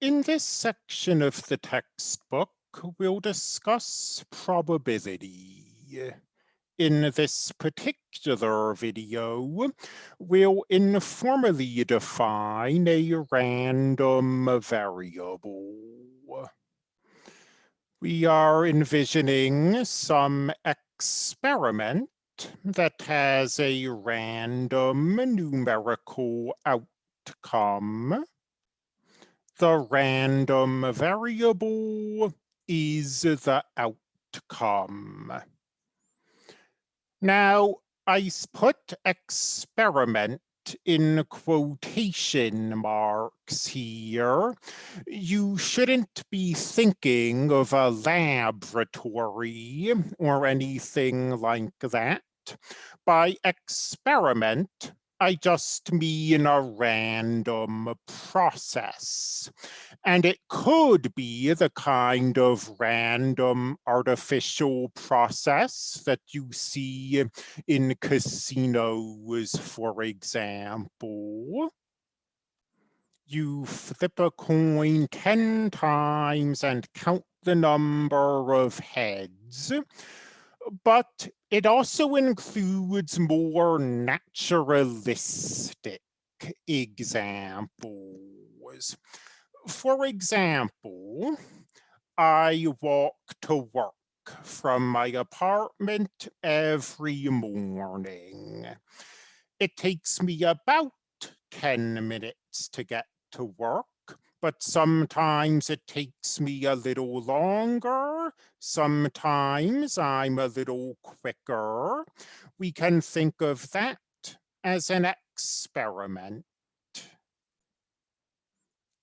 In this section of the textbook, we'll discuss probability. In this particular video, we'll informally define a random variable. We are envisioning some experiment that has a random numerical outcome the random variable is the outcome. Now, I put experiment in quotation marks here. You shouldn't be thinking of a laboratory or anything like that. By experiment, I just mean a random process. And it could be the kind of random artificial process that you see in casinos, for example. You flip a coin 10 times and count the number of heads but it also includes more naturalistic examples. For example, I walk to work from my apartment every morning. It takes me about 10 minutes to get to work but sometimes it takes me a little longer. Sometimes I'm a little quicker. We can think of that as an experiment.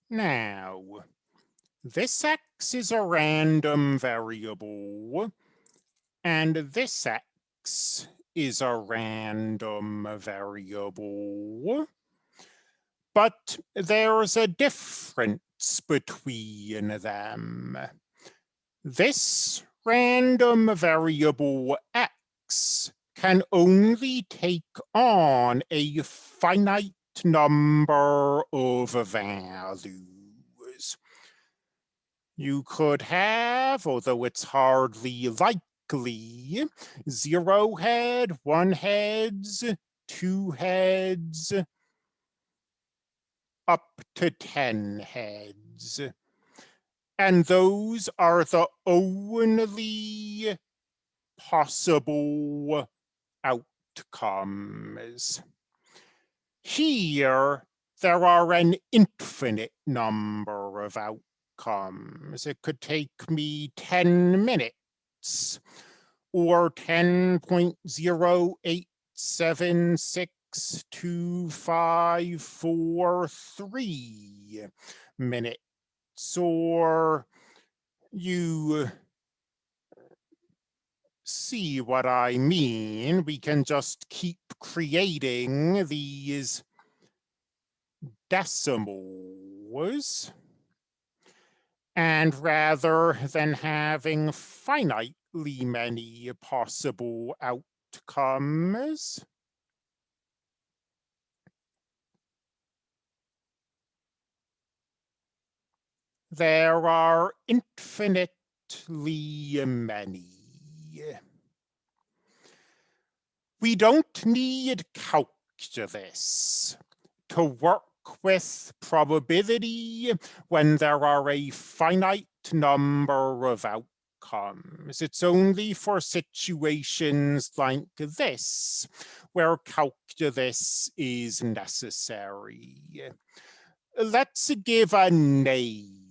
Now, this x is a random variable, and this x is a random variable but there's a difference between them. This random variable x can only take on a finite number of values. You could have, although it's hardly likely, zero head, one heads, two heads, up to 10 heads. And those are the only possible outcomes. Here, there are an infinite number of outcomes. It could take me 10 minutes or 10.0876 two, five, four, three minutes, or you see what I mean. We can just keep creating these decimals. And rather than having finitely many possible outcomes, There are infinitely many. We don't need calculus to work with probability when there are a finite number of outcomes. It's only for situations like this where calculus is necessary. Let's give a name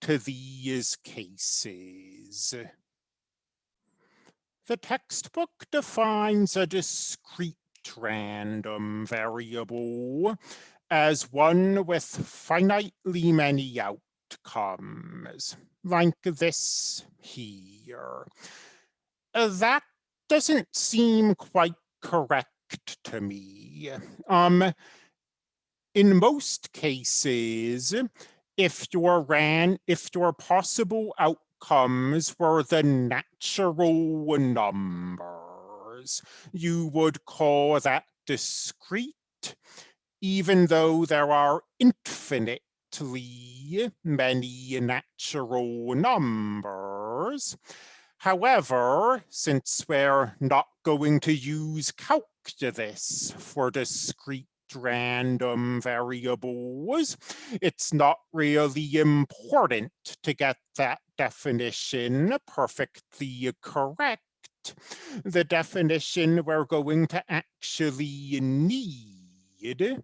to these cases. The textbook defines a discrete random variable as one with finitely many outcomes, like this here. That doesn't seem quite correct to me. Um, in most cases, if your ran if your possible outcomes were the natural numbers, you would call that discrete, even though there are infinitely many natural numbers. However, since we're not going to use calculus for discrete random variables, it's not really important to get that definition perfectly correct. The definition we're going to actually need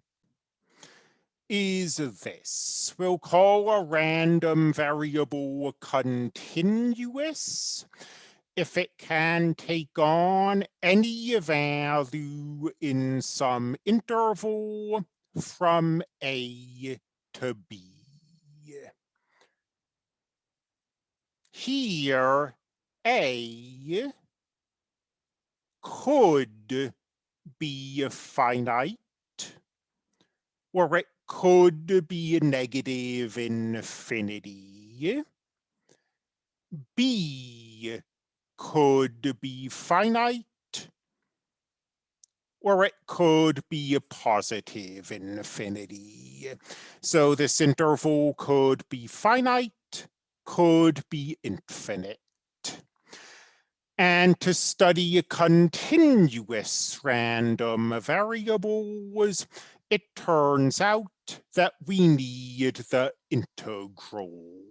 is this. We'll call a random variable continuous if it can take on any value in some interval from A to B. Here, A could be finite, or it could be a negative infinity. B could be finite, or it could be a positive infinity. So this interval could be finite, could be infinite. And to study continuous random variables, it turns out that we need the integral.